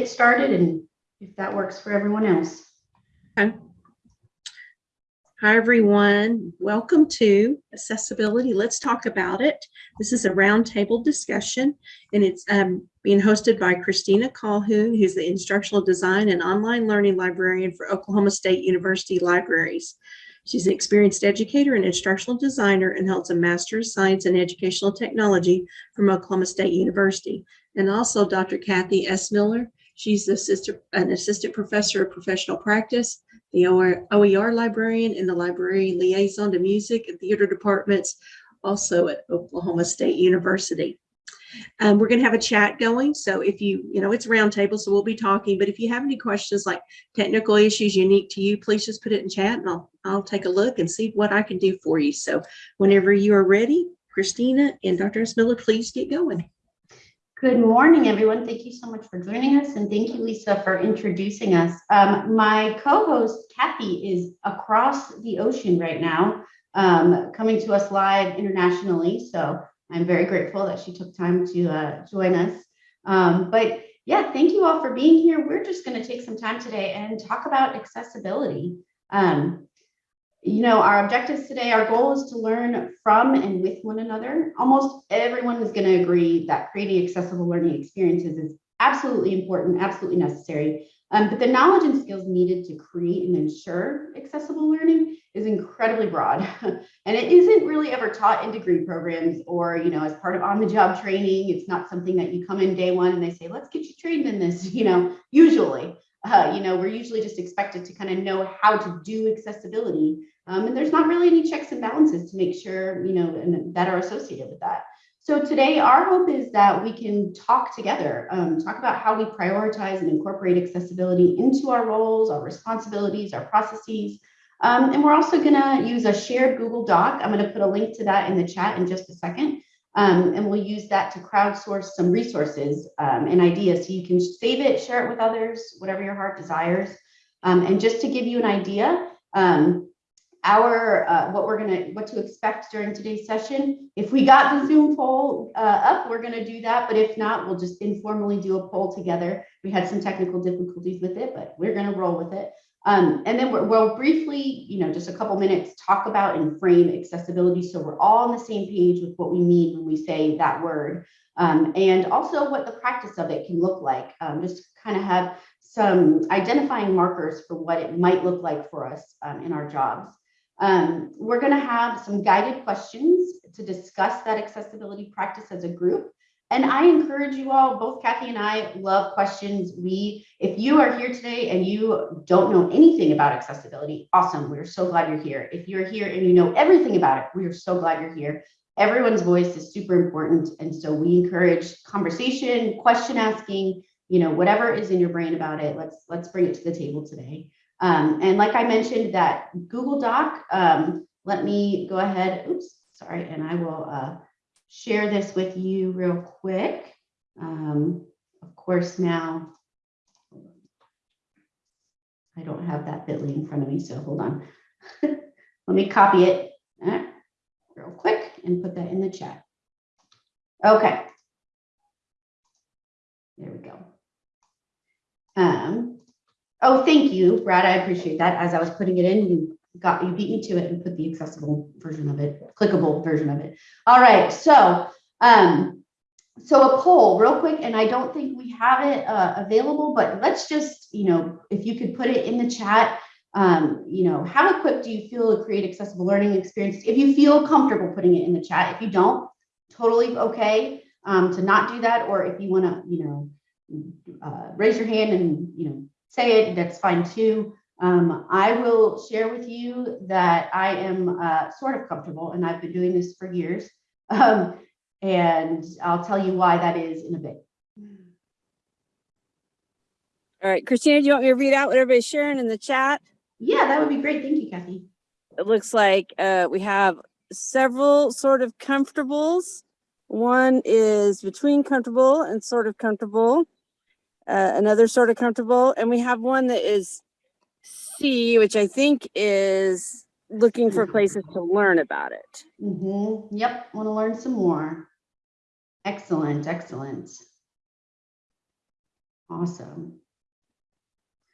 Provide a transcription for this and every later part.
get started and if that works for everyone else. Okay. Hi, everyone. Welcome to Accessibility. Let's talk about it. This is a roundtable discussion and it's um, being hosted by Christina Calhoun, who's the Instructional Design and Online Learning Librarian for Oklahoma State University Libraries. She's an experienced educator and instructional designer and holds a Master's of Science in Educational Technology from Oklahoma State University. And also Dr. Kathy S. Miller. She's assistant, an assistant professor of professional practice the OER librarian and the library liaison to music and theater departments, also at Oklahoma State University. Um, we're going to have a chat going. So if you, you know, it's roundtable, so we'll be talking. But if you have any questions like technical issues unique to you, please just put it in chat and I'll, I'll take a look and see what I can do for you. So whenever you are ready, Christina and Dr. S. Miller, please get going. Good morning, everyone. Thank you so much for joining us, and thank you, Lisa, for introducing us. Um, my co-host, Kathy, is across the ocean right now, um, coming to us live internationally. So I'm very grateful that she took time to uh, join us. Um, but yeah, thank you all for being here. We're just going to take some time today and talk about accessibility. Um, you know, our objectives today, our goal is to learn from and with one another. Almost everyone is going to agree that creating accessible learning experiences is absolutely important, absolutely necessary. Um, but the knowledge and skills needed to create and ensure accessible learning is incredibly broad. and it isn't really ever taught in degree programs or, you know, as part of on-the-job training. It's not something that you come in day one and they say, let's get you trained in this, you know, usually. Uh, you know, we're usually just expected to kind of know how to do accessibility. Um, and there's not really any checks and balances to make sure, you know, that are associated with that. So today, our hope is that we can talk together, um, talk about how we prioritize and incorporate accessibility into our roles, our responsibilities, our processes. Um, and we're also going to use a shared Google Doc. I'm going to put a link to that in the chat in just a second. Um, and we'll use that to crowdsource some resources um, and ideas so you can save it, share it with others, whatever your heart desires. Um, and just to give you an idea, um, our uh, what we're gonna what to expect during today's session. If we got the Zoom poll uh, up, we're gonna do that. But if not, we'll just informally do a poll together. We had some technical difficulties with it, but we're gonna roll with it. Um, and then we'll briefly, you know, just a couple minutes talk about and frame accessibility so we're all on the same page with what we mean when we say that word. Um, and also what the practice of it can look like, um, just kind of have some identifying markers for what it might look like for us um, in our jobs. Um, we're going to have some guided questions to discuss that accessibility practice as a group. And I encourage you all, both Kathy and I love questions. We, if you are here today and you don't know anything about accessibility, awesome. We're so glad you're here. If you're here and you know everything about it, we are so glad you're here. Everyone's voice is super important. And so we encourage conversation, question asking, you know, whatever is in your brain about it, let's, let's bring it to the table today. Um, and like I mentioned, that Google Doc, um, let me go ahead, oops, sorry, and I will uh, share this with you real quick. Um, of course, now, I don't have that bit.ly in front of me, so hold on. let me copy it uh, real quick and put that in the chat. Okay. There we go. Um, Oh, thank you, Brad. I appreciate that. As I was putting it in, you got you beat me to it and put the accessible version of it, clickable version of it. All right, so um, so a poll real quick, and I don't think we have it uh, available, but let's just, you know, if you could put it in the chat, um, you know, how equipped do you feel to create accessible learning experiences? If you feel comfortable putting it in the chat, if you don't, totally okay um, to not do that, or if you want to, you know, uh, raise your hand and, you know, say it, that's fine too. Um, I will share with you that I am uh, sort of comfortable and I've been doing this for years. Um, and I'll tell you why that is in a bit. All right, Christina, do you want me to read out what everybody's sharing in the chat? Yeah, that would be great. Thank you, Kathy. It looks like uh, we have several sort of comfortables. One is between comfortable and sort of comfortable uh, another sort of comfortable. And we have one that is C, which I think is looking for places to learn about it. Mm -hmm. Yep, want to learn some more. Excellent, excellent. Awesome.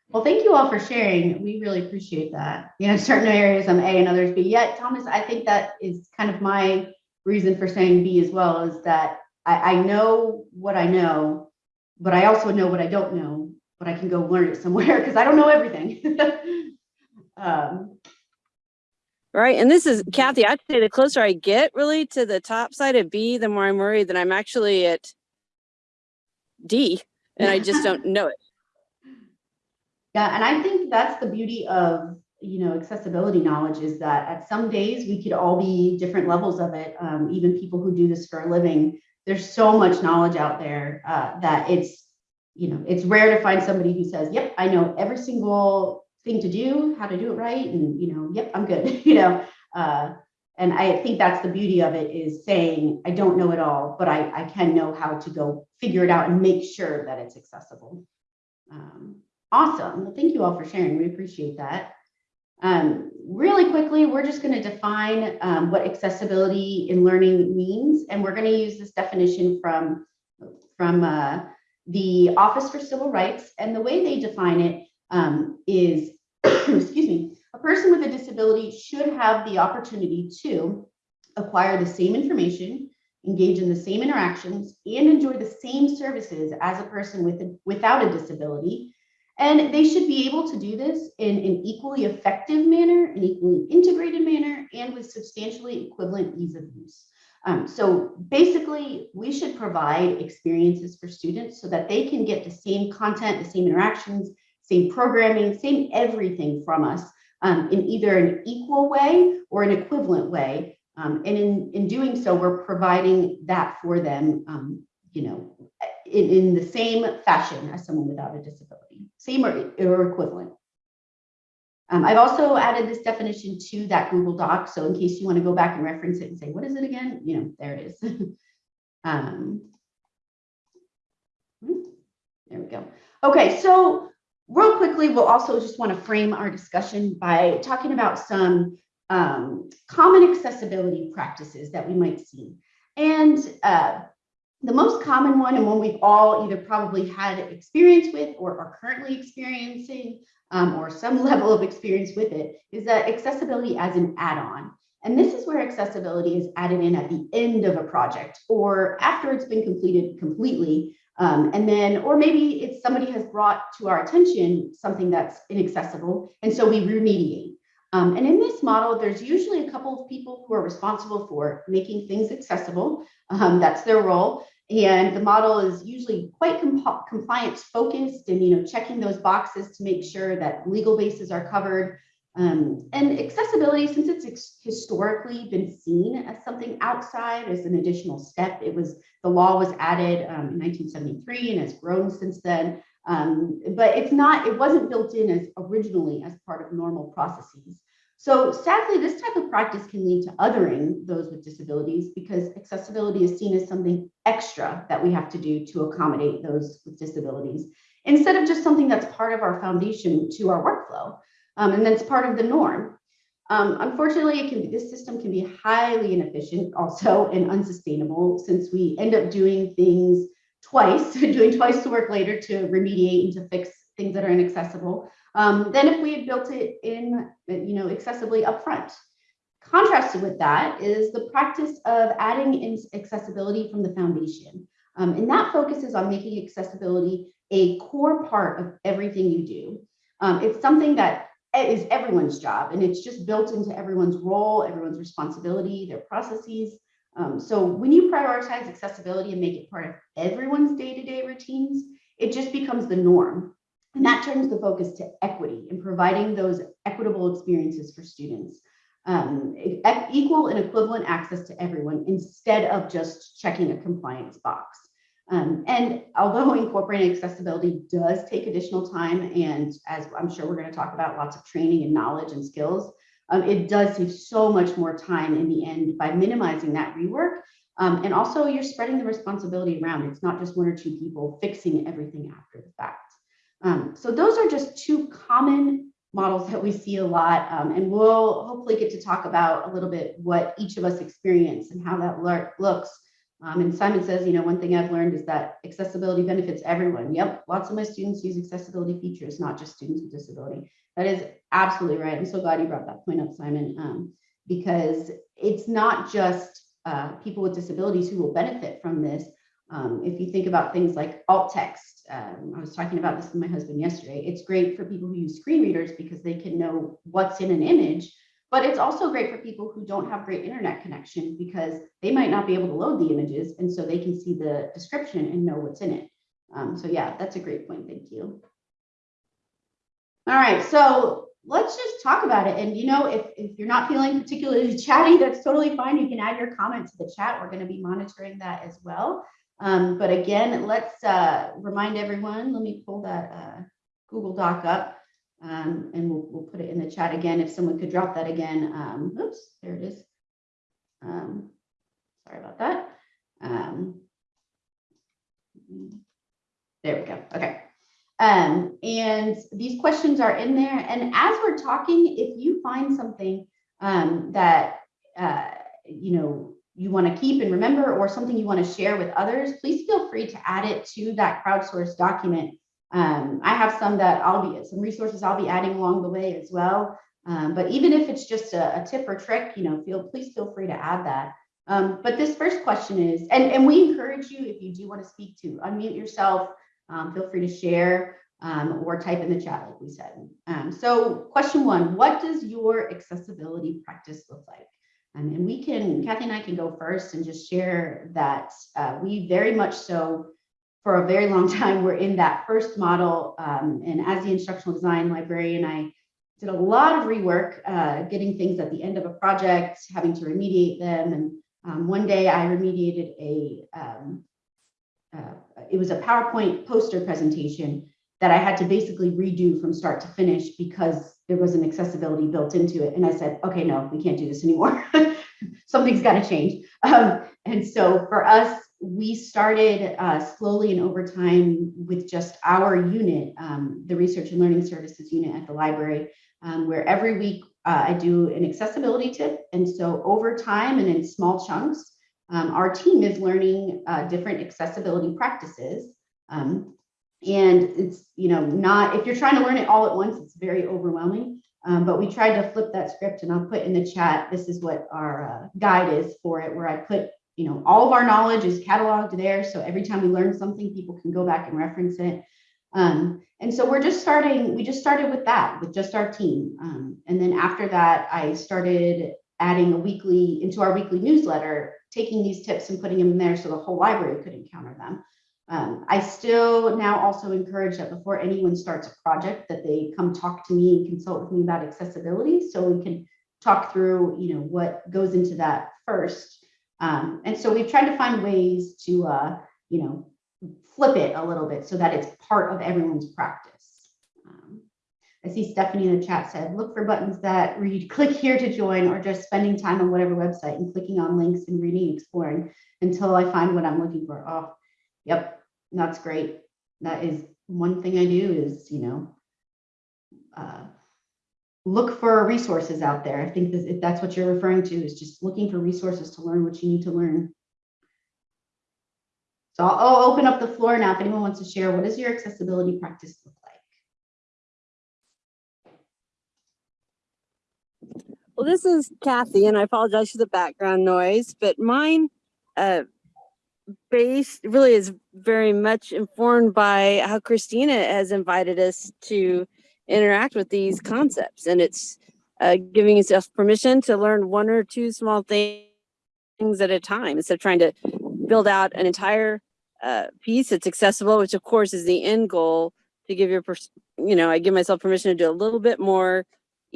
Well, thank you all for sharing. We really appreciate that. You know, certain areas I'm A and others B. Yet, Thomas, I think that is kind of my reason for saying B as well, is that I, I know what I know, but I also know what I don't know, but I can go learn it somewhere because I don't know everything. um, Right. And this is Kathy, I'd say the closer I get really to the top side of B, the more I'm worried that I'm actually at D and I just don't know it. Yeah, and I think that's the beauty of, you know, accessibility knowledge is that at some days we could all be different levels of it. Um, even people who do this for a living, there's so much knowledge out there uh, that it's, you know, it's rare to find somebody who says, yep, I know every single thing to do, how to do it right. And, you know, yep, I'm good, you know. Uh, and I think that's the beauty of it is saying, I don't know it all, but I, I can know how to go figure it out and make sure that it's accessible. Um, Awesome. Well, thank you all for sharing. We appreciate that. Um, really quickly, we're just going to define um, what accessibility in learning means, and we're going to use this definition from, from uh, the Office for Civil Rights. And the way they define it um, is, excuse me, a person with a disability should have the opportunity to acquire the same information, engage in the same interactions, and enjoy the same services as a person with a, without a disability and they should be able to do this in an equally effective manner, an equally integrated manner, and with substantially equivalent ease of use. Um, so basically, we should provide experiences for students so that they can get the same content, the same interactions, same programming, same everything from us um, in either an equal way or an equivalent way. Um, and in, in doing so, we're providing that for them, um, you know, in, in the same fashion as someone without a disability, same or, or equivalent. Um, I've also added this definition to that Google Doc. So in case you want to go back and reference it and say, what is it again? You know, there it is. um, hmm, there we go. Okay, so real quickly, we'll also just want to frame our discussion by talking about some um, common accessibility practices that we might see. And uh, the most common one and one we've all either probably had experience with or are currently experiencing um, or some level of experience with it is that accessibility as an add-on. And this is where accessibility is added in at the end of a project or after it's been completed completely. Um, and then, or maybe it's somebody has brought to our attention something that's inaccessible. And so we remediate. Um, and in this model, there's usually a couple of people who are responsible for making things accessible. Um, that's their role. And the model is usually quite comp compliance focused and, you know, checking those boxes to make sure that legal bases are covered. Um, and accessibility, since it's historically been seen as something outside as an additional step, it was the law was added um, in 1973 and has grown since then. Um, but it's not, it wasn't built in as originally as part of normal processes. So sadly, this type of practice can lead to othering those with disabilities because accessibility is seen as something extra that we have to do to accommodate those with disabilities instead of just something that's part of our foundation to our workflow. Um, and that's part of the norm. Um, unfortunately, it can be, this system can be highly inefficient also and unsustainable since we end up doing things twice, doing twice the work later to remediate and to fix things that are inaccessible um, than if we had built it in, you know, accessibly upfront. Contrasted with that is the practice of adding in accessibility from the foundation. Um, and that focuses on making accessibility a core part of everything you do. Um, it's something that is everyone's job and it's just built into everyone's role, everyone's responsibility, their processes. Um, so when you prioritize accessibility and make it part of everyone's day-to-day -day routines, it just becomes the norm. And that turns the focus to equity and providing those equitable experiences for students. Um, equal and equivalent access to everyone instead of just checking a compliance box. Um, and although incorporating accessibility does take additional time, and as I'm sure we're going to talk about lots of training and knowledge and skills, um, it does save so much more time in the end by minimizing that rework. Um, and also you're spreading the responsibility around. It's not just one or two people fixing everything after the fact. Um, so those are just two common models that we see a lot. Um, and we'll hopefully get to talk about a little bit what each of us experience and how that looks Um, and Simon says, you know, one thing I've learned is that accessibility benefits everyone. Yep, lots of my students use accessibility features, not just students with disability. That is absolutely right. I'm so glad you brought that point up, Simon, um, because it's not just uh, people with disabilities who will benefit from this. Um, if you think about things like alt text, um, I was talking about this with my husband yesterday. It's great for people who use screen readers because they can know what's in an image, but it's also great for people who don't have great internet connection because they might not be able to load the images and so they can see the description and know what's in it. Um, so yeah, that's a great point. Thank you. All right, so let's just talk about it. And you know, if, if you're not feeling particularly chatty, that's totally fine. You can add your comment to the chat. We're going to be monitoring that as well. Um, but again, let's uh, remind everyone, let me pull that uh, Google Doc up um, and we'll, we'll put it in the chat again. If someone could drop that again. Um, oops, there it is. Um, sorry about that. Um, there we go. Um, and these questions are in there. And as we're talking, if you find something um, that, uh, you know, you want to keep and remember or something you want to share with others, please feel free to add it to that crowdsourced document. Um, I have some that I'll be, some resources I'll be adding along the way as well. Um, but even if it's just a, a, tip or trick, you know, feel, please feel free to add that. Um, but this first question is, and, and we encourage you, if you do want to speak to unmute yourself, um, feel free to share um, or type in the chat, like we said. Um, so question one, what does your accessibility practice look like? Um, and we can, Kathy and I can go first and just share that uh, we very much so, for a very long time, we're in that first model. Um, and as the instructional design librarian, I did a lot of rework, uh, getting things at the end of a project, having to remediate them. And um, one day I remediated a, it was a PowerPoint poster presentation that I had to basically redo from start to finish because there was an accessibility built into it. And I said, okay, no, we can't do this anymore. Something's got to change. Um, and so for us, we started uh, slowly and over time with just our unit, um, the Research and Learning Services unit at the library, um, where every week uh, I do an accessibility tip. And so over time and in small chunks, um, our team is learning uh, different accessibility practices. Um, and it's, you know, not, if you're trying to learn it all at once, it's very overwhelming. Um, but we tried to flip that script and I'll put in the chat, this is what our uh, guide is for it, where I put, you know, all of our knowledge is cataloged there. So every time we learn something, people can go back and reference it. Um, and so we're just starting, we just started with that, with just our team. Um, and then after that, I started adding a weekly, into our weekly newsletter, taking these tips and putting them in there so the whole library could encounter them. Um, I still now also encourage that before anyone starts a project that they come talk to me and consult with me about accessibility so we can talk through, you know, what goes into that first. Um, and so we've tried to find ways to, uh, you know, flip it a little bit so that it's part of everyone's practice. Um, I see Stephanie in the chat said, look for buttons that read click here to join or just spending time on whatever website and clicking on links and reading, exploring until I find what I'm looking for. Oh, yep, that's great. That is one thing I do is, you know, uh, look for resources out there. I think that if that's what you're referring to is just looking for resources to learn what you need to learn. So I'll, I'll open up the floor now if anyone wants to share. What does your accessibility practice look like? Well, this is Kathy, and I apologize for the background noise, but mine uh, base really is very much informed by how Christina has invited us to interact with these concepts. And it's uh, giving yourself permission to learn one or two small things at a time instead of trying to build out an entire uh, piece that's accessible, which of course is the end goal to give your, you know, I give myself permission to do a little bit more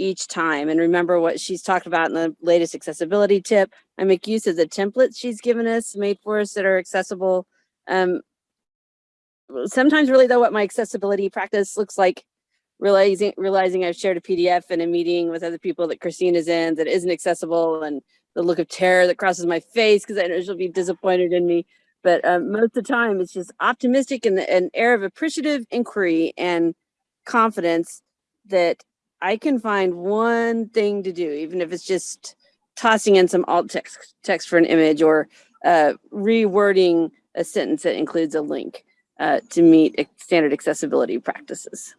each time and remember what she's talked about in the latest accessibility tip. I make use of the templates she's given us, made for us that are accessible. Um, sometimes really though what my accessibility practice looks like, realizing realizing I've shared a PDF in a meeting with other people that Christine is in that isn't accessible and the look of terror that crosses my face because I know she'll be disappointed in me. But um, most of the time it's just optimistic and an air of appreciative inquiry and confidence that I can find one thing to do, even if it's just tossing in some alt text text for an image or uh, rewording a sentence that includes a link uh, to meet standard accessibility practices.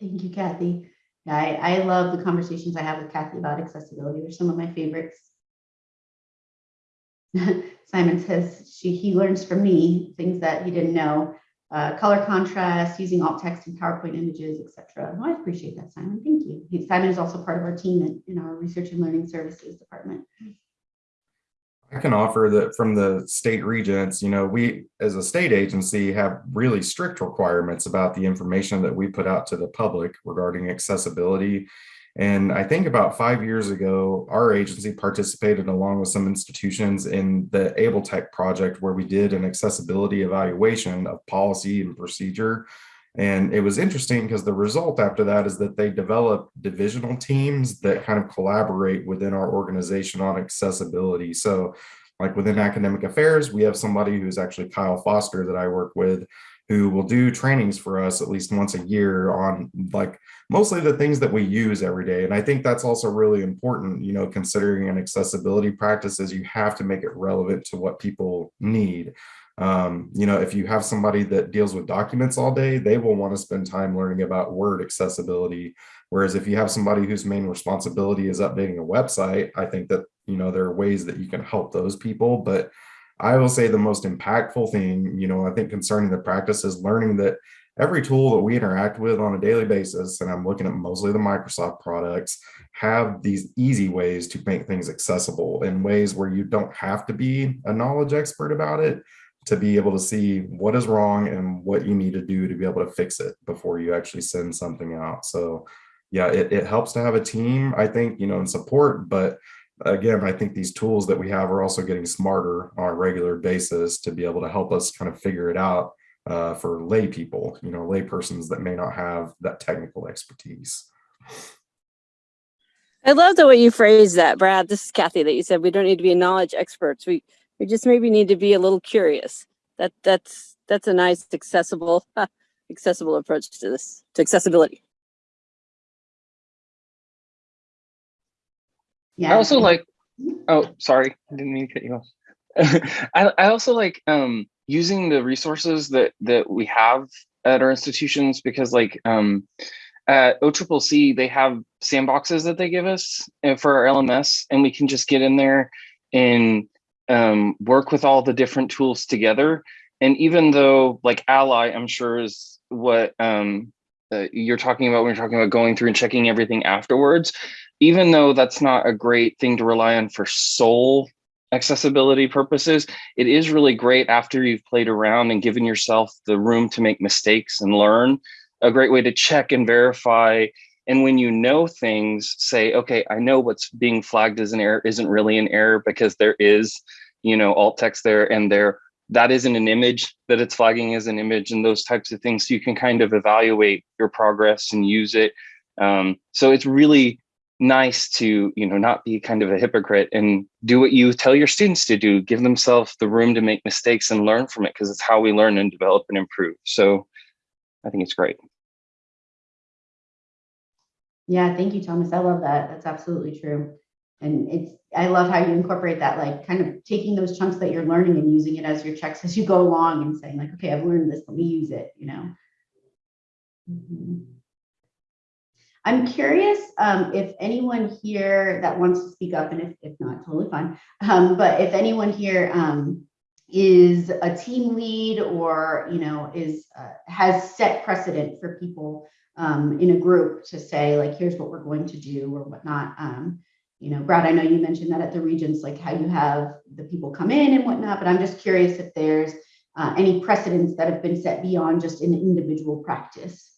Thank you, Kathy. Yeah, I, I love the conversations I have with Kathy about accessibility. They're some of my favorites. Simon says she, he learns from me things that he didn't know. Uh, color contrast, using alt text and PowerPoint images, etc. I appreciate that, Simon. Thank you. Simon is also part of our team in, in our research and learning services department. I can offer that from the state regents, you know, we as a state agency have really strict requirements about the information that we put out to the public regarding accessibility. And I think about five years ago, our agency participated along with some institutions in the Able Tech project where we did an accessibility evaluation of policy and procedure. And it was interesting because the result after that is that they develop divisional teams that kind of collaborate within our organization on accessibility. So like within academic affairs, we have somebody who's actually Kyle Foster that I work with who will do trainings for us at least once a year on like mostly the things that we use every day. And I think that's also really important, you know, considering an accessibility practices, you have to make it relevant to what people need. Um, you know, if you have somebody that deals with documents all day, they will want to spend time learning about word accessibility. Whereas if you have somebody whose main responsibility is updating a website, I think that, you know, there are ways that you can help those people. But I will say the most impactful thing, you know, I think concerning the practice is learning that every tool that we interact with on a daily basis, and I'm looking at mostly the Microsoft products, have these easy ways to make things accessible in ways where you don't have to be a knowledge expert about it to be able to see what is wrong and what you need to do to be able to fix it before you actually send something out. So yeah, it, it helps to have a team, I think, you know, and support, but again, I think these tools that we have are also getting smarter on a regular basis to be able to help us kind of figure it out uh, for lay people, you know, lay persons that may not have that technical expertise. I love the way you phrase that, Brad. This is Kathy that you said we don't need to be knowledge experts. We we just maybe need to be a little curious. That that's that's a nice accessible accessible approach to this to accessibility. Yeah. I also like, oh, sorry, I didn't mean to cut you off. I, I also like um, using the resources that that we have at our institutions because like um, at OCCC, they have sandboxes that they give us uh, for our LMS and we can just get in there and um, work with all the different tools together. And even though like Ally, I'm sure is what um, uh, you're talking about when you're talking about going through and checking everything afterwards, even though that's not a great thing to rely on for sole accessibility purposes, it is really great after you've played around and given yourself the room to make mistakes and learn. A great way to check and verify. And when you know things, say, okay, I know what's being flagged as an error isn't really an error because there is, you know, alt text there and there that isn't an image that it's flagging as an image and those types of things. So you can kind of evaluate your progress and use it. Um, so it's really nice to you know not be kind of a hypocrite and do what you tell your students to do give themselves the room to make mistakes and learn from it because it's how we learn and develop and improve so i think it's great Yeah, thank you, Thomas. I love that. That's absolutely true. And it's, I love how you incorporate that, like kind of taking those chunks that you're learning and using it as your checks as you go along and saying like, okay, I've learned this, let me use it, you know? Mhm. I'm curious um, if anyone here that wants to speak up, and if, if not, totally fine. Um, but if anyone here um, is a team lead or, you know, is, uh, has set precedent for people um, in a group to say like, here's what we're going to do or whatnot. Um, you know, Brad, I know you mentioned that at the Regents, like how you have the people come in and whatnot, but I'm just curious if there's uh, any precedents that have been set beyond just an individual practice.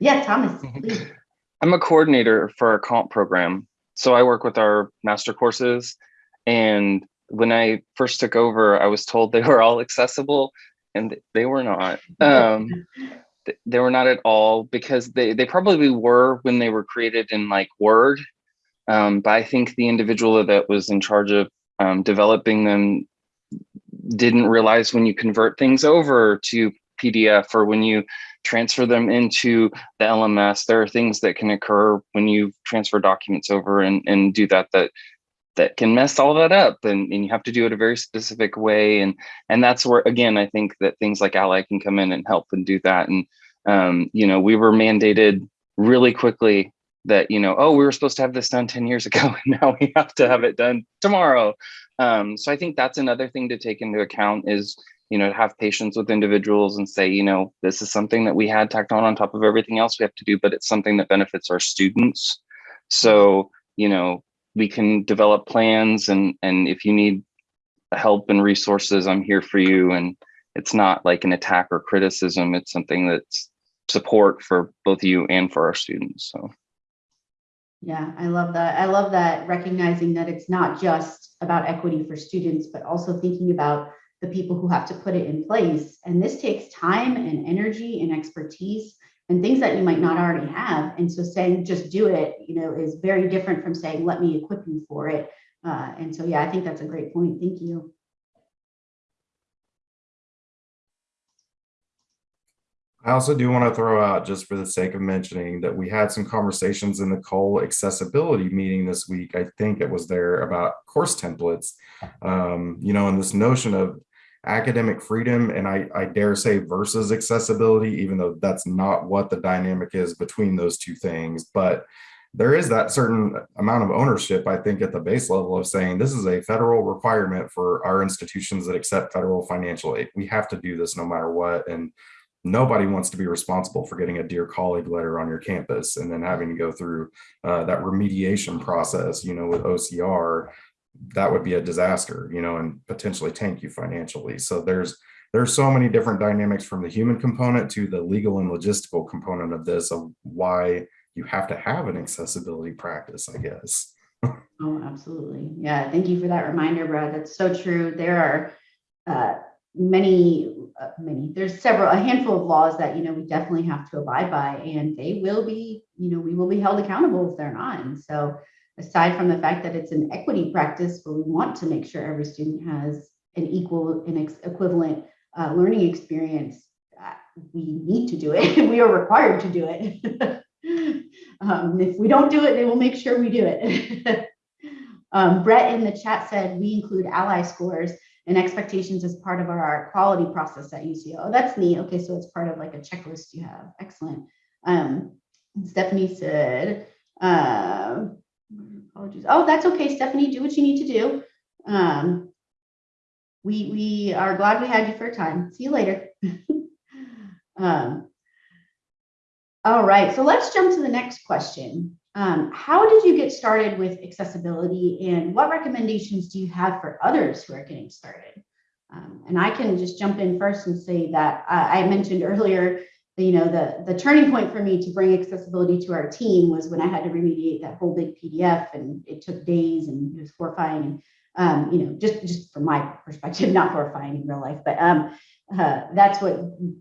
Yeah, Thomas, please. i'm a coordinator for our comp program. So i work with our master courses. And when i first took over i was told they were all accessible and they were not. Um, they were not at all because they they probably were when they were created in like word. Um, but i think the individual that was in charge of um, developing them didn't realize when you convert things over to pdf or when you transfer them into the LMS. There are things that can occur when you transfer documents over and, and do that that that can mess all that up and, and you have to do it a very specific way and and that's where again i think that things like ally can come in and help and do that and um, you know we were mandated really quickly that you know oh we were supposed to have this done 10 years ago and now we have to have it done tomorrow um, so i think that's another thing to take into account is you know have patience with individuals and say you know this is something that we had tacked on on top of everything else we have to do but it's something that benefits our students. So you know we can develop plans and and if you need help and resources i'm here for you. And it's not like an attack or criticism. It's something that's support for both you and for our students so. Yeah, I love that. I love that recognizing that it's not just about equity for students, but also thinking about the people who have to put it in place. And this takes time and energy and expertise and things that you might not already have. And so saying just do it, you know, is very different from saying let me equip you for it. Uh, and so yeah, I think that's a great point. Thank you. I also do want to throw out, just for the sake of mentioning, that we had some conversations in the Cole accessibility meeting this week. I think it was there about course templates, um, you know, and this notion of academic freedom and I, I dare say versus accessibility, even though that's not what the dynamic is between those two things. But there is that certain amount of ownership, I think, at the base level of saying this is a federal requirement for our institutions that accept federal financial aid. We have to do this no matter what. And nobody wants to be responsible for getting a dear colleague letter on your campus and then having to go through uh, that remediation process, you know, with OCR, that would be a disaster, you know, and potentially tank you financially. So there's there's so many different dynamics from the human component to the legal and logistical component of this of why you have to have an accessibility practice, I guess. Oh, absolutely. Yeah, thank you for that reminder, Brad. That's so true. There are uh, many, uh, many, there's several, a handful of laws that, you know, we definitely have to abide by and they will be, you know, we will be held accountable if they're not. And so aside from the fact that it's an equity practice where we want to make sure every student has an equal and equivalent uh, learning experience, uh, we need to do it. we are required to do it. um, if we don't do it, they will make sure we do it. um, Brett in the chat said we include ally scores and expectations as part of our quality process at UCO. Oh, that's neat. Okay, so it's part of like a checklist you have. Excellent. Um, Stephanie said, uh, apologies. Oh, that's okay, Stephanie. Do what you need to do. Um, we we are glad we had you for a time. See you later. um, all right, so let's jump to the next question. Um, how did you get started with accessibility and what recommendations do you have for others who are getting started? Um, and I can just jump in first and say that uh, I mentioned earlier, you know, the, the turning point for me to bring accessibility to our team was when I had to remediate that whole big PDF and it took days and it was horrifying. And, um, you know, just, just from my perspective, not horrifying in real life, but um, uh, that's what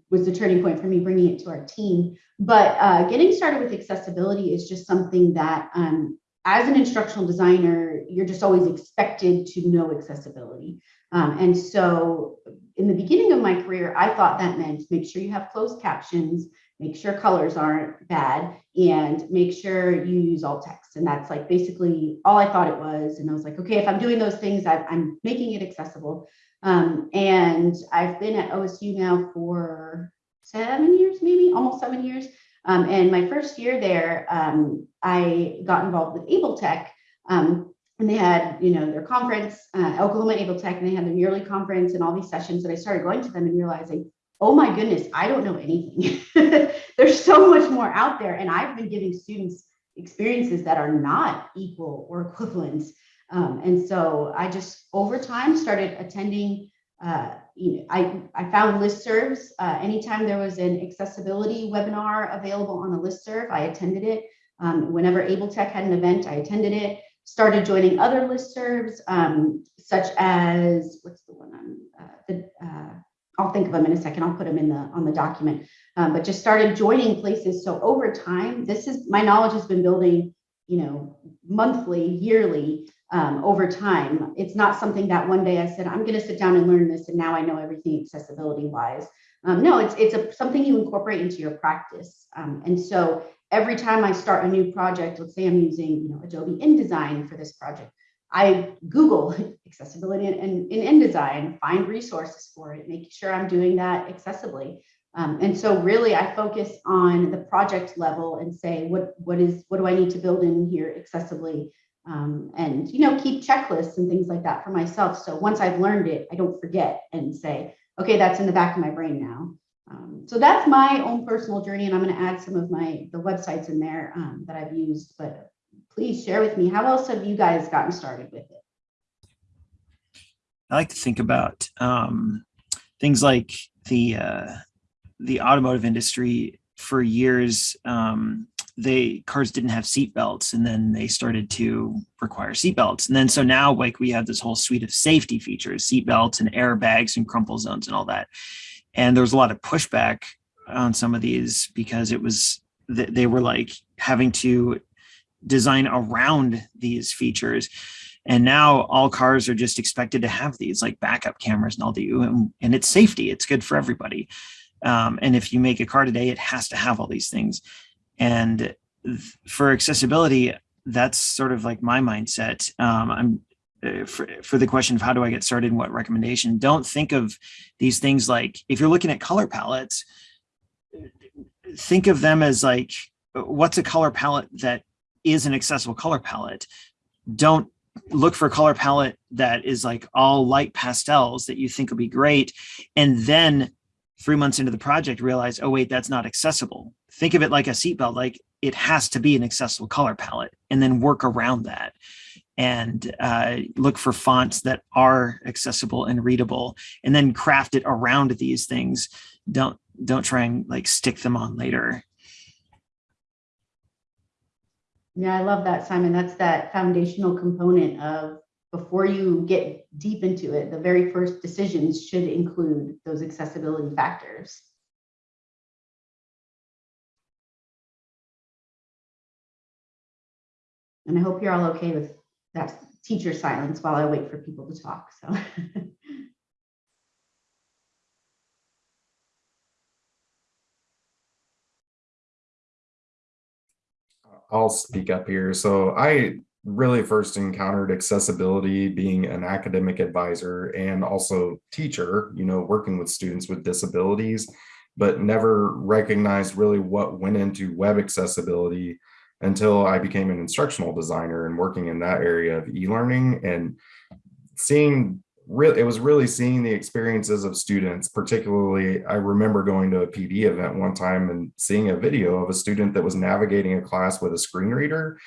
was the turning point for me bringing it to our team. But uh, getting started with accessibility is just something that, um, as an instructional designer, you're just always expected to know accessibility. Um, and so, in the beginning of my career, I thought that meant make sure you have closed captions, make sure colors aren't bad, and make sure you use alt text. And that's like basically all I thought it was. And I was like, okay, if I'm doing those things, I, I'm making it accessible. Um, and I've been at OSU now for seven years, maybe almost seven years. Um, and my first year there, um, I got involved with Able Tech. Um, and they had, you know, their conference, uh, Oklahoma Able Tech, and they had their yearly conference and all these sessions. And I started going to them and realizing, oh my goodness, I don't know anything. There's so much more out there. And I've been giving students experiences that are not equal or equivalent. Um, and so I just over time started attending. Uh, you know, I, I found listservs. Uh, anytime there was an accessibility webinar available on a listserv, I attended it. Um, whenever Able Tech had an event, I attended it. Started joining other listservs, um, such as what's the one on uh, the. Uh, I'll think of them in a second. I'll put them in the on the document. Um, but just started joining places. So over time, this is my knowledge has been building. You know, monthly, yearly, um, over time. It's not something that one day I said, I'm going to sit down and learn this, and now I know everything accessibility wise. Um, no, it's, it's a, something you incorporate into your practice. Um, and so every time I start a new project, let's say I'm using, you know, Adobe InDesign for this project, I Google accessibility in, in, in InDesign, find resources for it, making sure I'm doing that accessibly. Um, and so really I focus on the project level and say, what, what is, what do I need to build in here accessibly? Um, and, you know, keep checklists and things like that for myself. So once I've learned it, I don't forget and say, okay, that's in the back of my brain now. Um, so that's my own personal journey, and I'm going to add some of my the websites in there um, that I've used. But please share with me how else have you guys gotten started with it? I like to think about um, things like the uh, the automotive industry. For years, um, they cars didn't have seat belts, and then they started to require seat belts. And then so now, like we have this whole suite of safety features, seat belts and airbags and crumple zones and all that. And there was a lot of pushback on some of these because it was th- they were like having to design around these features. And now all cars are just expected to have these like backup cameras and all the and, it's safety. It's good for everybody. Um, and if you make a car today, it has to have all these things. And for accessibility, that's sort of like my mindset. Um, I'm Uh, for, for the question of how do I get started and what recommendation, don't think of these things like if you're looking at color palettes, think of them as like what's a color palette that is an accessible color palette. Don't look for a color palette that is like all light pastels that you think will be great. And then three months into the project, realize, oh, wait, that's not accessible. Think of it like a seatbelt, like it has to be an accessible color palette and then work around that and uh, look for fonts that are accessible and readable and then craft it around these things. Don't don't try and like stick them on later. Yeah, I love that, Simon. That's that foundational component of before you get deep into it, the very first decisions should include those accessibility factors. And I hope you're all okay with that teacher silence while I wait for people to talk. So. I'll speak up here. So I really first encountered accessibility being an academic advisor and also teacher, you know, working with students with disabilities, but never recognized really what went into web accessibility until I became an instructional designer and working in that area of e-learning and seeing really it was really seeing the experiences of students. Particularly i remember going to a pd event one time and seeing a video of a student that was navigating a class with a screen reader.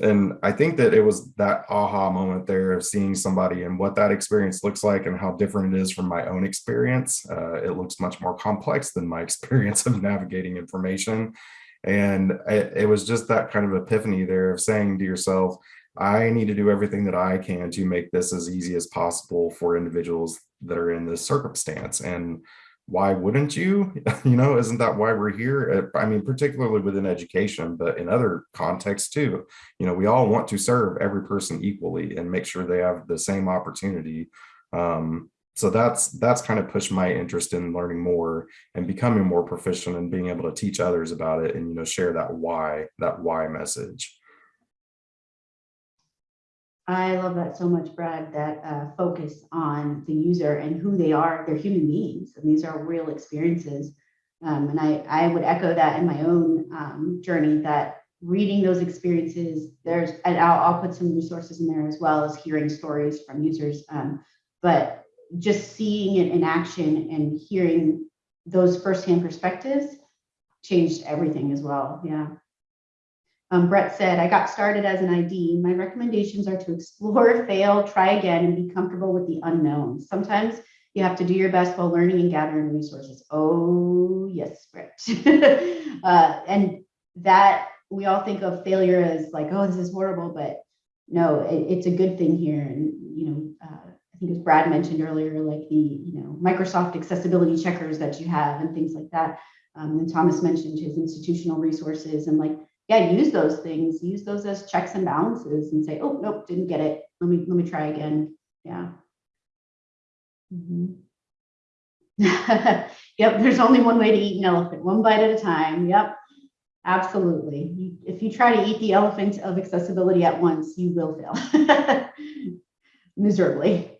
And i think that it was that aha moment there of seeing somebody and what that experience looks like and how different it is from my own experience. Uh, it looks much more complex than my experience of navigating information and it, it was just that kind of epiphany there of saying to yourself I need to do everything that I can to make this as easy as possible for individuals that are in this circumstance. And why wouldn't you? you know, isn't that why we're here? I mean, particularly within education, but in other contexts too. You know, we all want to serve every person equally and make sure they have the same opportunity. Um, so that's that's kind of pushed my interest in learning more and becoming more proficient and being able to teach others about it and you know share that why that why message. I love that so much, Brad, that uh, focus on the user and who they are. They're human beings, and these are real experiences. Um, and I, I would echo that in my own um, journey that reading those experiences, there's, and I'll, I'll put some resources in there as well as hearing stories from users. Um, but just seeing it in action and hearing those firsthand perspectives changed everything as well. Yeah. Um, Brett said, I got started as an ID. My recommendations are to explore, fail, try again, and be comfortable with the unknown. Sometimes you have to do your best while learning and gathering resources. Oh, yes, Brett. uh, and that we all think of failure as like, oh, this is horrible, but no, it, it's a good thing here. And, you know, uh, think as Brad mentioned earlier, like the, you know, Microsoft accessibility checkers that you have and things like that. Um, and Thomas mentioned his institutional resources and like, yeah, use those things, use those as checks and balances and say, oh, nope, didn't get it. Let me, let me try again. Yeah. Mhm. Yep, there's only one way to eat an elephant, one bite at a time. Yep, absolutely. You- If you try to eat the elephant of accessibility at once, you will fail miserably.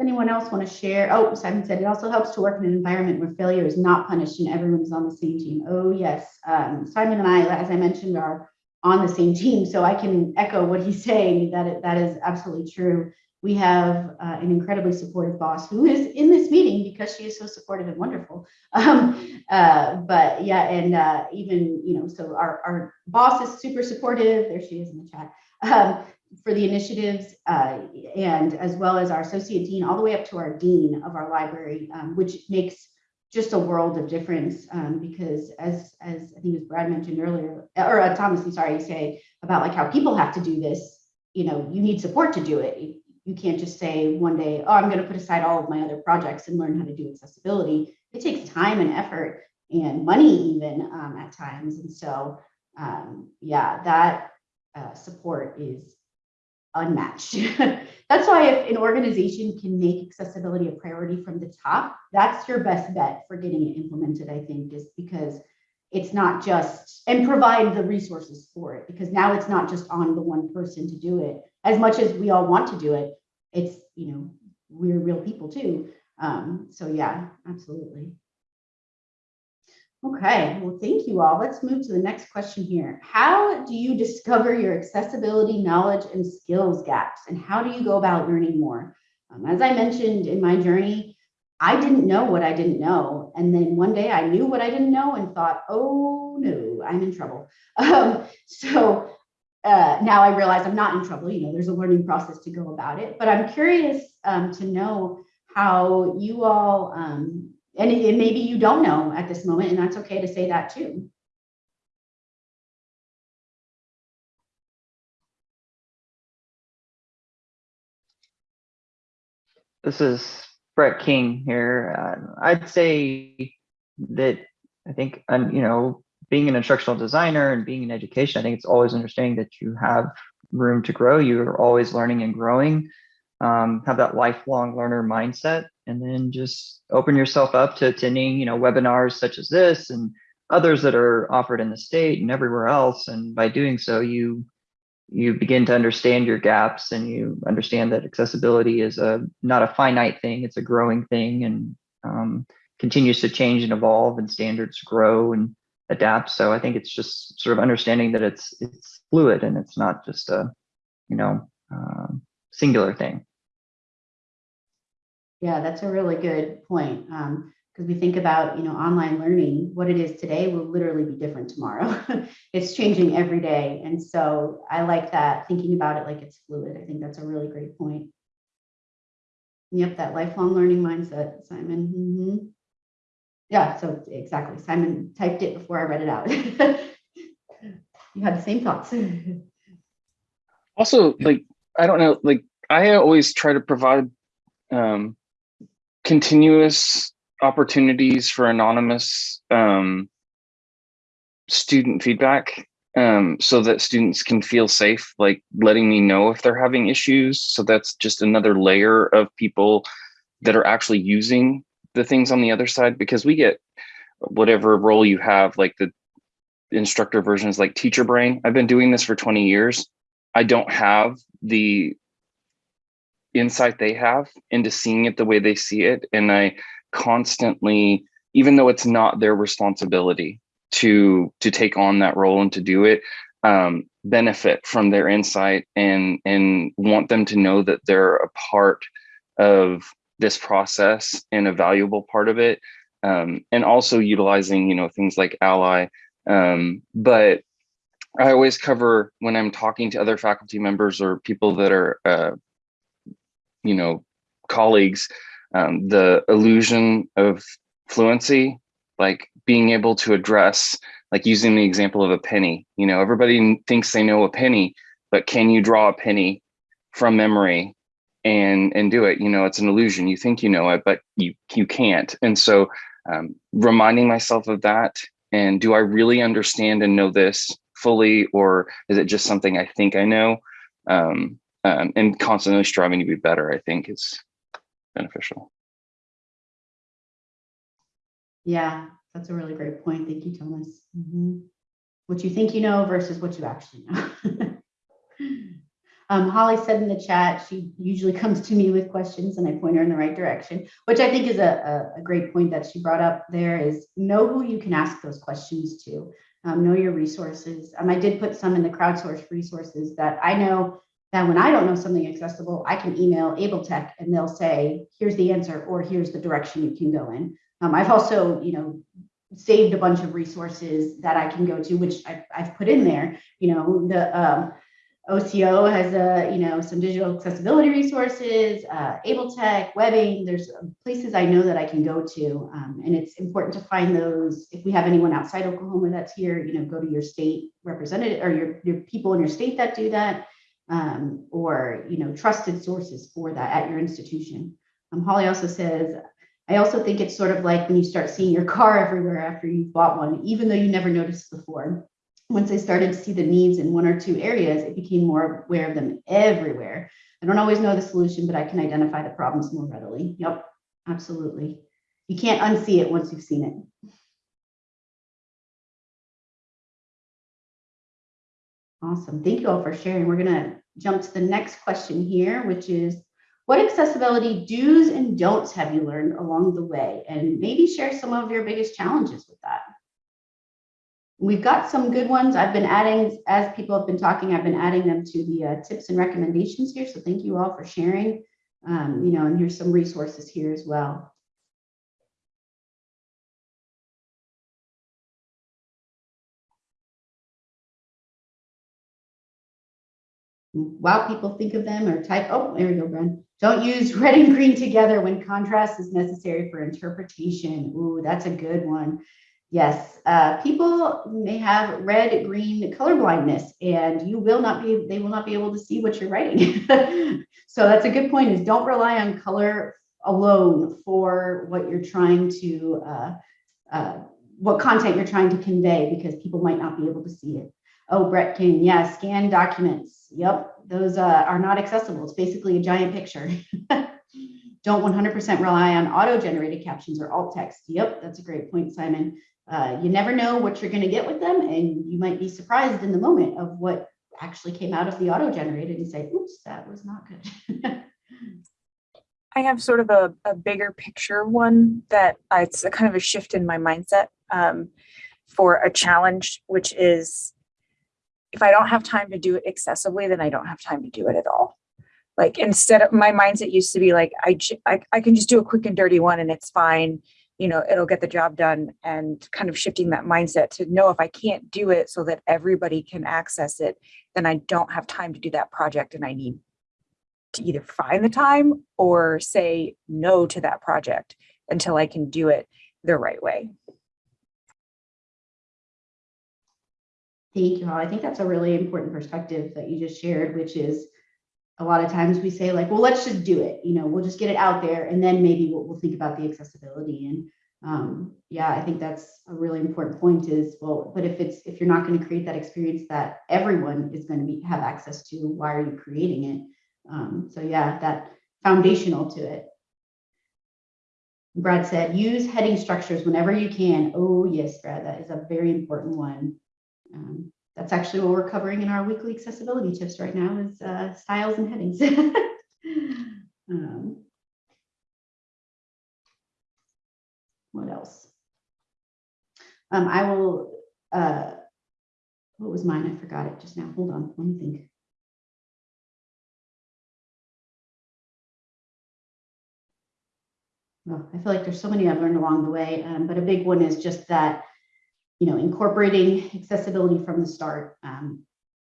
Anyone else want to share? Oh, Simon said it also helps to work in an environment where failure is not punished and everyone is on the same team. Oh, yes. Um, Simon and I, as I mentioned, are on the same team, so I can echo what he's saying, that it, that is absolutely true. We have uh, an incredibly supportive boss who is in this meeting because she is so supportive and wonderful. Um, uh, but yeah, and uh, even, you know, so our, our boss is super supportive. There she is in the chat. Um, for the initiatives uh, and as well as our associate dean, all the way up to our dean of our library, um, which makes just a world of difference um, because as as I think as Brad mentioned earlier, or uh, Thomas, I'm sorry, you say about like how people have to do this. You know, you need support to do it. You, can't just say one day, oh, I'm going to put aside all of my other projects and learn how to do accessibility. It takes time and effort and money even um, at times. And so, um, yeah, that uh, support is unmatched. that's why if an organization can make accessibility a priority from the top, that's your best bet for getting it implemented, I think, is because it's not just and provide the resources for it because now it's not just on the one person to do it. As much as we all want to do it it's you know we're real people too. Um so yeah absolutely Okay, well, thank you all. Let's move to the next question here. How do you discover your accessibility knowledge and skills gaps? And how do you go about learning more? Um, as I mentioned in my journey, I didn't know what I didn't know. And then one day I knew what I didn't know and thought, oh no, I'm in trouble. Um, so uh, now I realize I'm not in trouble. You know, there's a learning process to go about it. But I'm curious um, to know how you all um, and, it- maybe you don't know at this moment, and that's okay to say that too. This is Brett King here. Uh, I'd say that I think, um, you know, being an instructional designer and being in education, I think it's always understanding that you have room to grow. You're always learning and growing. Um, have that lifelong learner mindset, and then just open yourself up to attending, you know, webinars such as this and others that are offered in the state and everywhere else. And by doing so, you you begin to understand your gaps and you understand that accessibility is a not a finite thing it's a growing thing and um, continues to change and evolve and standards grow and adapt so i think it's just sort of understanding that it's it's fluid and it's not just a you know um, singular thing Yeah, that's a really good point. Um, because we think about, you know, online learning, what it is today will literally be different tomorrow. it's changing every day. And so I like that, thinking about it like it's fluid. I think that's a really great point. Yep, that lifelong learning mindset, Simon. Mhm. Yeah, so exactly. Simon typed it before I read it out. you had the same thoughts. also like i don't know like i always try to provide um continuous opportunities for anonymous um student feedback um so that students can feel safe like letting me know if they're having issues. So that's just another layer of people that are actually using the things on the other side because we get whatever role you have like the instructor version is like teacher brain. I've been doing this for 20 years. I don't have the insight they have into seeing it the way they see it. And I constantly, even though it's not their responsibility to to take on that role and to do it, um, benefit from their insight and and want them to know that they're a part of this process and a valuable part of it. Um, and also utilizing, you know, things like Ally. Um, but I always cover when I'm talking to other faculty members or people that are, uh, you know, colleagues, um, the illusion of fluency, like being able to address, like using the example of a penny. You know, everybody thinks they know a penny, but can you draw a penny from memory and and do it? You know, it's an illusion. You think you know it, but you you can't. And so, um, reminding myself of that, and do I really understand and know this fully, or is it just something I think I know? Um, um, and constantly striving to be better, I think is beneficial. Yeah, that's a really great point. Thank you, Thomas. Mhm. What you think you know versus what you actually know. Um, Holly said in the chat, she usually comes to me with questions and I point her in the right direction, which I think is a, a, a great point that she brought up there is know who you can ask those questions to. Um, know your resources. Um, I did put some in the crowdsourced resources that I know that when I don't know something accessible, I can email Able Tech and they'll say, here's the answer, or here's the direction you can go in. Um, I've also, you know, saved a bunch of resources that I can go to, which I've, I've put in there. You know, the um, OCO has a, you know, some digital accessibility resources, uh, Able Tech, WebAIM. There's places I know that I can go to, um, and it's important to find those. If we have anyone outside Oklahoma that's here, you know, go to your state representative or your your people in your state that do that, um, or you know, trusted sources for that at your institution. Um, Holly also says I also think it's sort of like when you start seeing your car everywhere after you've bought one, even though you never noticed before. Once I started to see the needs in one or two areas, it became more aware of them everywhere. I don't always know the solution, but I can identify the problems more readily. Yep, absolutely. You can't unsee it once you've seen it. Awesome. Thank you all for sharing. We're going to jump to the next question here, which is what accessibility do's and don'ts have you learned along the way? And maybe share some of your biggest challenges with that. We've got some good ones. I've been adding, as people have been talking, I've been adding them to the uh, tips and recommendations here. So thank you all for sharing. Um, you know, and here's some resources here as well. While people think of them or type, oh, there we go, Bren. Don't use red and green together when contrast is necessary for interpretation. Ooh, that's a good one. Yes, uh, people may have red, green color blindness and you will not be, they will not be able to see what you're writing. so that's a good point is don't rely on color alone for what you're trying to, uh, uh, what content you're trying to convey because people might not be able to see it. Oh, Brett King, yeah, scan documents. Yep, those uh, are not accessible. It's basically a giant picture. Don't 100% rely on auto-generated captions or alt text. Yep, that's a great point, Simon. Uh, you never know what you're going to get with them, and you might be surprised in the moment of what actually came out of the auto-generated and say, oops, that was not good. I have sort of a, a bigger picture one that I, it's a kind of a shift in my mindset um, for a challenge, which is if I don't have time to do it excessively, then I don't have time to do it at all. Like instead of my mindset used to be like, I, I, I can just do a quick and dirty one and it's fine. You know, it'll get the job done and kind of shifting that mindset to know if I can't do it so that everybody can access it, then I don't have time to do that project and I need to either find the time or say no to that project until I can do it the right way. Thank you, Holly. I think that's a really important perspective that you just shared, which is a lot of times we say like, well, let's just do it. You know, we'll just get it out there and then maybe we'll, we'll think about the accessibility. And um, yeah, I think that's a really important point is, well, but if it's, if you're not going to create that experience that everyone is going to be have access to, why are you creating it? Um, so yeah, that foundational to it. Brad said, use heading structures whenever you can. Oh yes, Brad, that is a very important one. Um, that's actually what we're covering in our weekly accessibility tips right now is uh, styles and headings. um, what else? Um, I will, uh, what was mine? I forgot it just now. Hold on, let me think. Well, I feel like there's so many I've learned along the way, um, but a big one is just that you know, incorporating accessibility from the start. Um,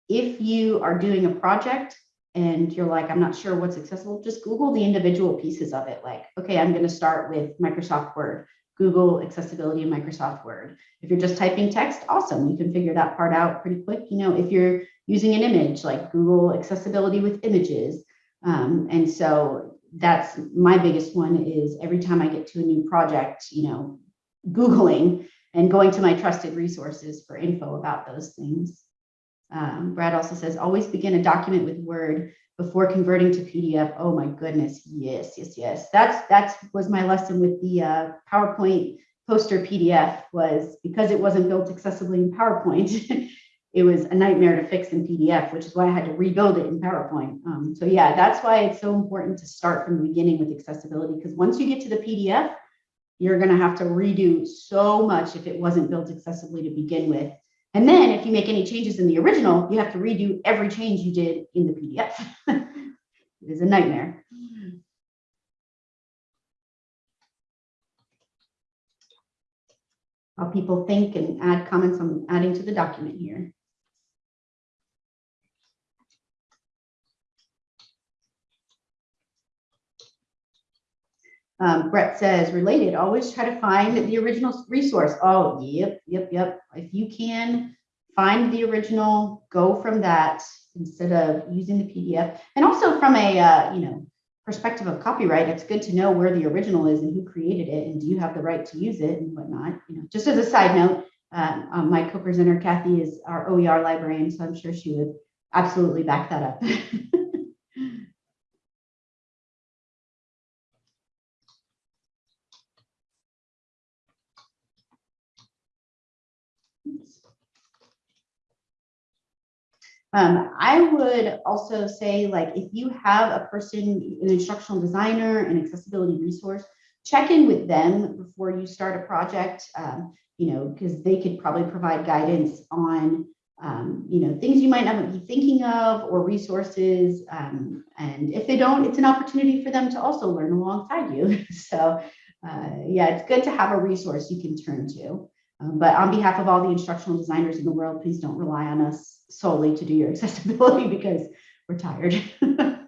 if you are doing a project and you're like, I'm not sure what's accessible, just Google the individual pieces of it. Like, okay, I'm going to start with Microsoft Word, Google accessibility in Microsoft Word. If you're just typing text, awesome. You can figure that part out pretty quick. You know, if you're using an image, like Google accessibility with images. Um, and so that's my biggest one is every time I get to a new project, you know, Googling and going to my trusted resources for info about those things. Um, Brad also says, always begin a document with Word before converting to PDF. Oh my goodness, yes, yes, yes. That's that's was my lesson with the uh, PowerPoint poster PDF was because it wasn't built accessibly in PowerPoint. it was a nightmare to fix in PDF, which is why I had to rebuild it in PowerPoint. Um, so yeah, that's why it's so important to start from the beginning with accessibility because once you get to the PDF, you're going to have to redo so much if it wasn't built accessibly to begin with. And then if you make any changes in the original, you have to redo every change you did in the PDF. it is a nightmare. How people think and add comments on adding to the document here. Um, Brett says, related, always try to find the original resource. Oh, yep, yep, yep. If you can find the original, go from that instead of using the PDF. And also from a, uh, you know, perspective of copyright, it's good to know where the original is and who created it and do you have the right to use it and whatnot. You know, just as a side note, um, um, my co-presenter Kathy is our OER librarian, so I'm sure she would absolutely back that up. Um, I would also say, like, if you have a person, an instructional designer, an accessibility resource, check in with them before you start a project, um, you know, because they could probably provide guidance on, um, you know, things you might not be thinking of or resources. Um, and if they don't, it's an opportunity for them to also learn alongside you. so, uh, yeah, it's good to have a resource you can turn to. Um, but on behalf of all the instructional designers in the world, please don't rely on us solely to do your accessibility because we're tired.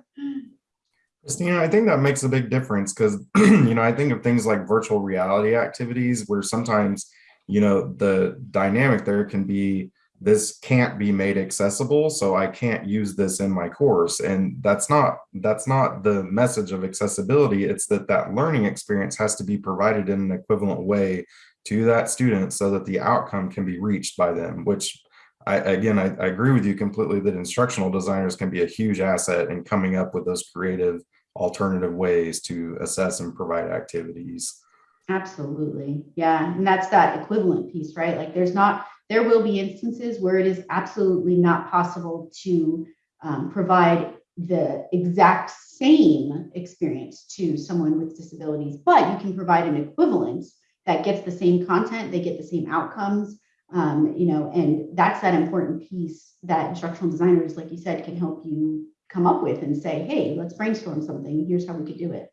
Christina, I think that makes a big difference because, you know, I think of things like virtual reality activities where sometimes, you know, the dynamic there can be this can't be made accessible, so I can't use this in my course. And that's not that's not the message of accessibility. It's that that learning experience has to be provided in an equivalent way to that student so that the outcome can be reached by them, which I, again, I, I, agree with you completely that instructional designers can be a huge asset in coming up with those creative alternative ways to assess and provide activities. Absolutely. Yeah. And that's that equivalent piece, right? Like there's not, there will be instances where it is absolutely not possible to um, provide the exact same experience to someone with disabilities, but you can provide an equivalence that gets the same content, they get the same outcomes, um, you know, and that's that important piece that instructional designers, like you said, can help you come up with and say, hey, let's brainstorm something. Here's how we could do it.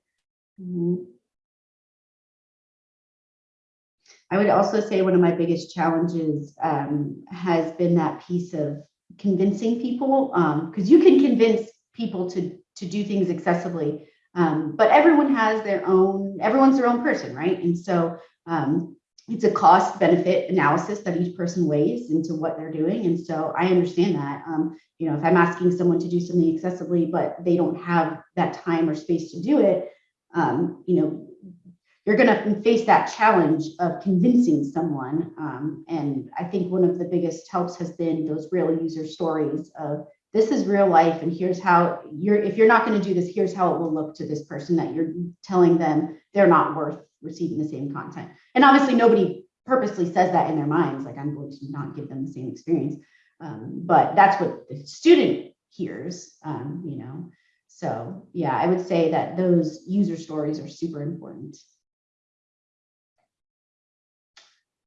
Mm -hmm. I would also say one of my biggest challenges um, has been that piece of convincing people, because um, you can convince people to, to do things accessibly, um, but everyone has their own, everyone's their own person, right? And so um, it's a cost benefit analysis that each person weighs into what they're doing. And so I understand that, um, you know, if I'm asking someone to do something accessibly, but they don't have that time or space to do it, um, you know, you're going to face that challenge of convincing someone. Um, and I think one of the biggest helps has been those real user stories of this is real life and here's how you're if you're not going to do this here's how it will look to this person that you're telling them they're not worth receiving the same content. And obviously nobody purposely says that in their minds like i'm going to not give them the same experience. Um, but that's what the student hears um, you know? So yeah i would say that those user stories are super important.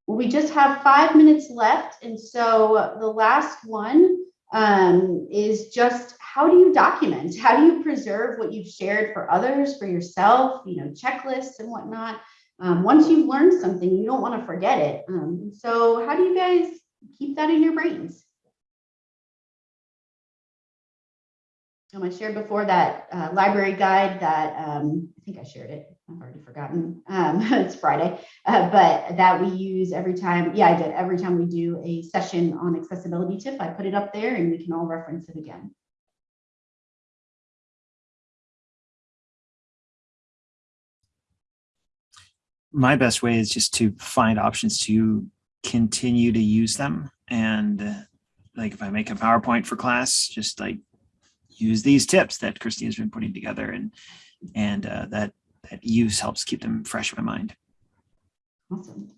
We just have five minutes left and so the last one um, is just how do you document? How do you preserve what you've shared for others, for yourself, you know, checklists and whatnot. Um, once you've learned something, you don't want to forget it. Um, so how do you guys keep that in your brains? Um, I shared before that uh, library guide that um, I think I shared it. I've already forgotten. Um, it's Friday, uh, but that we use every time. Yeah, I did. Every time we do a session on accessibility tip, I put it up there and we can all reference it again. My best way is just to find options to continue to use them and like if I make a PowerPoint for class, just like use these tips that Christine's been putting together and, and uh, that, that use helps keep them fresh in my mind. Awesome.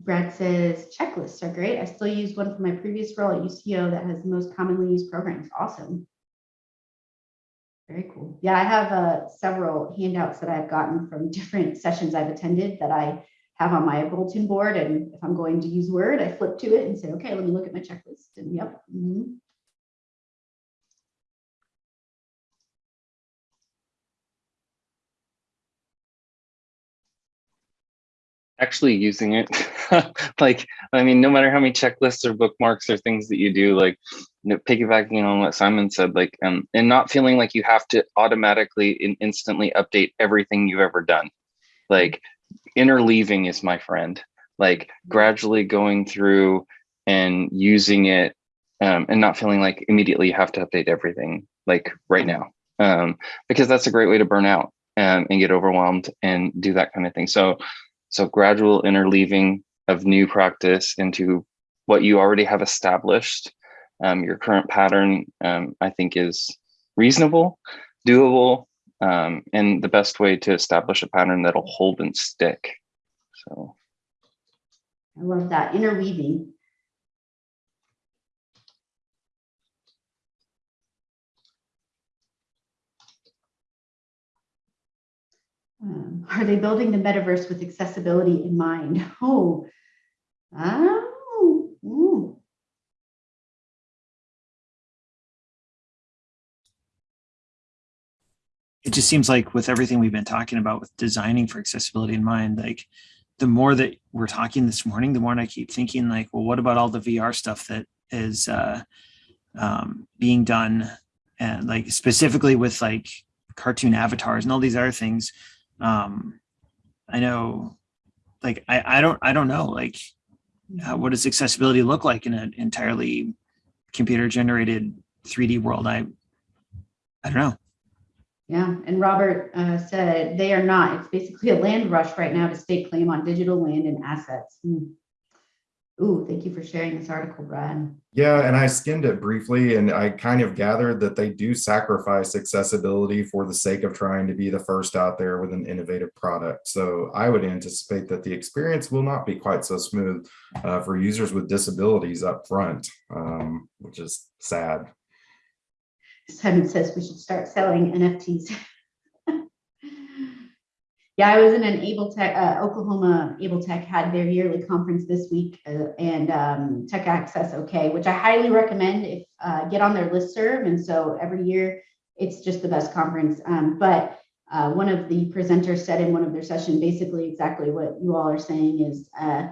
Brad says checklists are great. I still use one from my previous role at UCO that has the most commonly used programs. Awesome. Very cool. Yeah, I have uh, several handouts that I've gotten from different sessions I've attended that I have on my bulletin board. And if I'm going to use Word, I flip to it and say, okay, let me look at my checklist. And yep. mhm. Actually using it. Like i mean no matter how many checklists or bookmarks or things that you do like you know, piggybacking on what simon said like um and not feeling like you have to automatically and instantly update everything you've ever done. Like interleaving is my friend. Like gradually going through and using it um, and not feeling like immediately you have to update everything like right now. Um, because that's a great way to burn out um, and get overwhelmed and do that kind of thing. So so gradual interleaving of new practice into what you already have established. Um, your current pattern, um, I think, is reasonable, doable, um, and the best way to establish a pattern that'll hold and stick. So I love that interweaving. Um, are they building the metaverse with accessibility in mind? Oh, oh, ooh. it just seems like with everything we've been talking about with designing for accessibility in mind, like the more that we're talking this morning, the more I keep thinking like, well, what about all the VR stuff that is uh, um, being done and like specifically with like cartoon avatars and all these other things. Um, I know like, I, I don't, I don't know, like uh, what does accessibility look like in an entirely computer generated 3D world? I, I don't know. Yeah, and Robert uh, said they are not. It's basically a land rush right now to stake claim on digital land and assets. Hmm. Ooh, thank you for sharing this article, Brian. Yeah, and I skimmed it briefly and I kind of gathered that they do sacrifice accessibility for the sake of trying to be the first out there with an innovative product. So I would anticipate that the experience will not be quite so smooth uh, for users with disabilities up front, um, which is sad. Simon says we should start selling NFTs. yeah, I was in an Able Tech, uh, Oklahoma Able Tech had their yearly conference this week uh, and um, Tech Access OK, which I highly recommend if uh, get on their listserv. And so every year it's just the best conference. Um, but uh, one of the presenters said in one of their session, basically exactly what you all are saying is, uh,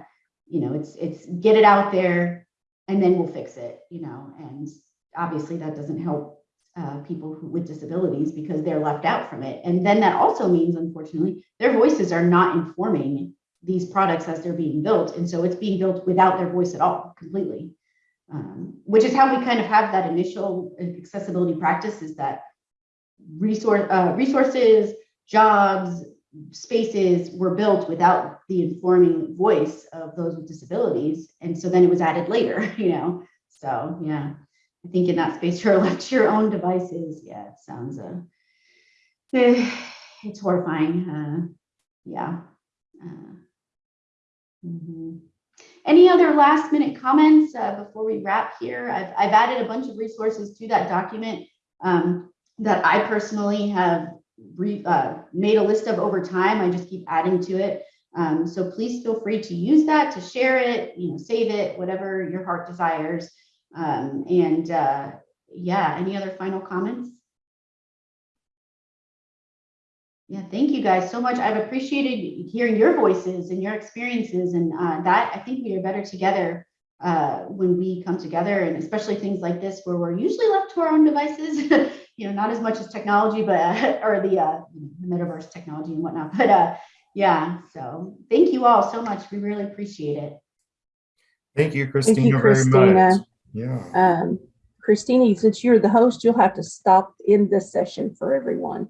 you know, it's it's get it out there and then we'll fix it, you know, and obviously that doesn't help uh, people who, with disabilities because they're left out from it. And then that also means, unfortunately, their voices are not informing these products as they're being built. And so it's being built without their voice at all, completely. Um, which is how we kind of have that initial accessibility practice is that resource, uh, resources, jobs, spaces were built without the informing voice of those with disabilities. And so then it was added later, you know? So yeah. I think in that space, you're left to your own devices. Yeah, it sounds, uh, eh, it's horrifying. Uh, yeah. Uh, mhm. Any other last minute comments uh, before we wrap here? I've, I've added a bunch of resources to that document um, that I personally have re, uh, made a list of over time. I just keep adding to it. Um, so please feel free to use that, to share it, you know, save it, whatever your heart desires. Um, and uh, yeah, any other final comments? Yeah, thank you guys so much. I've appreciated hearing your voices and your experiences and uh, that I think we are better together uh, when we come together and especially things like this where we're usually left to our own devices, you know, not as much as technology, but uh, or the, uh, the metaverse technology and whatnot. But uh, yeah, so thank you all so much. We really appreciate it. Thank you, Christina, Thank Christina, you, very much. Yeah. Um, Christina, since you're the host, you'll have to stop in this session for everyone.